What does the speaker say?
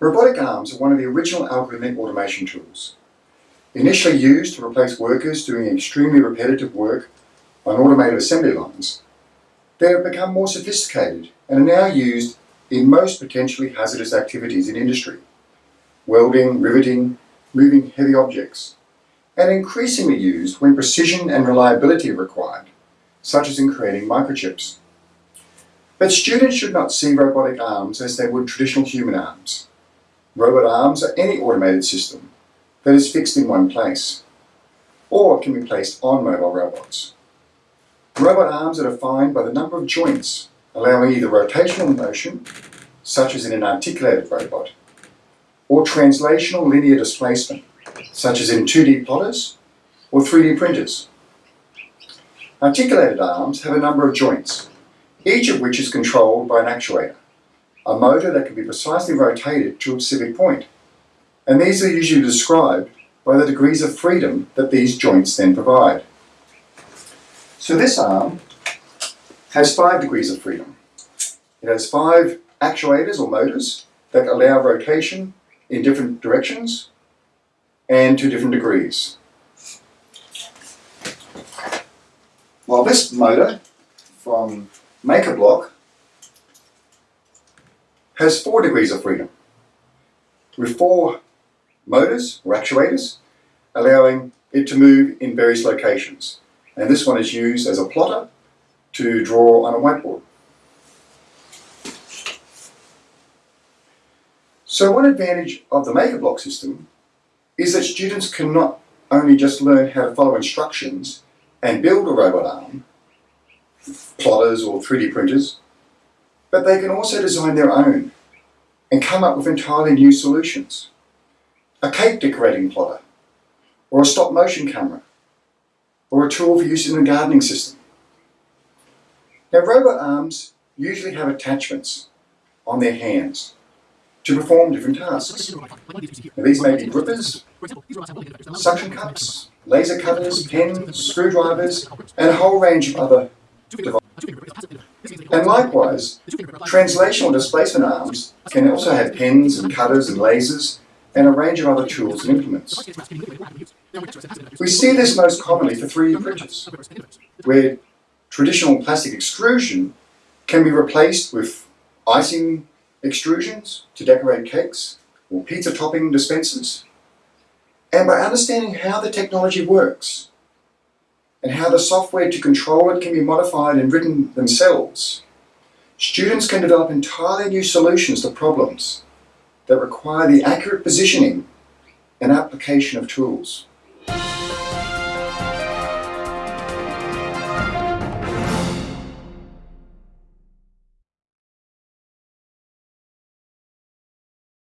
Robotic arms are one of the original algorithmic automation tools. Initially used to replace workers doing extremely repetitive work on automated assembly lines, they have become more sophisticated and are now used in most potentially hazardous activities in industry, welding, riveting, moving heavy objects, and increasingly used when precision and reliability are required, such as in creating microchips. But students should not see robotic arms as they would traditional human arms. Robot arms are any automated system that is fixed in one place, or can be placed on mobile robots. Robot arms are defined by the number of joints, allowing either rotational motion, such as in an articulated robot, or translational linear displacement, such as in 2D plotters or 3D printers. Articulated arms have a number of joints, each of which is controlled by an actuator a motor that can be precisely rotated to a specific point. And these are usually described by the degrees of freedom that these joints then provide. So this arm has five degrees of freedom. It has five actuators or motors that allow rotation in different directions and to different degrees. While this motor from MakerBlock has four degrees of freedom, with four motors or actuators, allowing it to move in various locations. And this one is used as a plotter to draw on a whiteboard. So one advantage of the MakerBlock system is that students can not only just learn how to follow instructions and build a robot arm, plotters or 3D printers, but they can also design their own and come up with entirely new solutions. A cake decorating plotter, or a stop motion camera, or a tool for use in a gardening system. Now robot arms usually have attachments on their hands to perform different tasks. Now, these may be grippers, suction cups, laser cutters, pens, screwdrivers, and a whole range of other devices. And likewise, translational displacement arms can also have pens and cutters and lasers and a range of other tools and implements. We see this most commonly for 3D printers, where traditional plastic extrusion can be replaced with icing extrusions to decorate cakes or pizza topping dispensers. And by understanding how the technology works, and how the software to control it can be modified and written themselves, students can develop entirely new solutions to problems that require the accurate positioning and application of tools.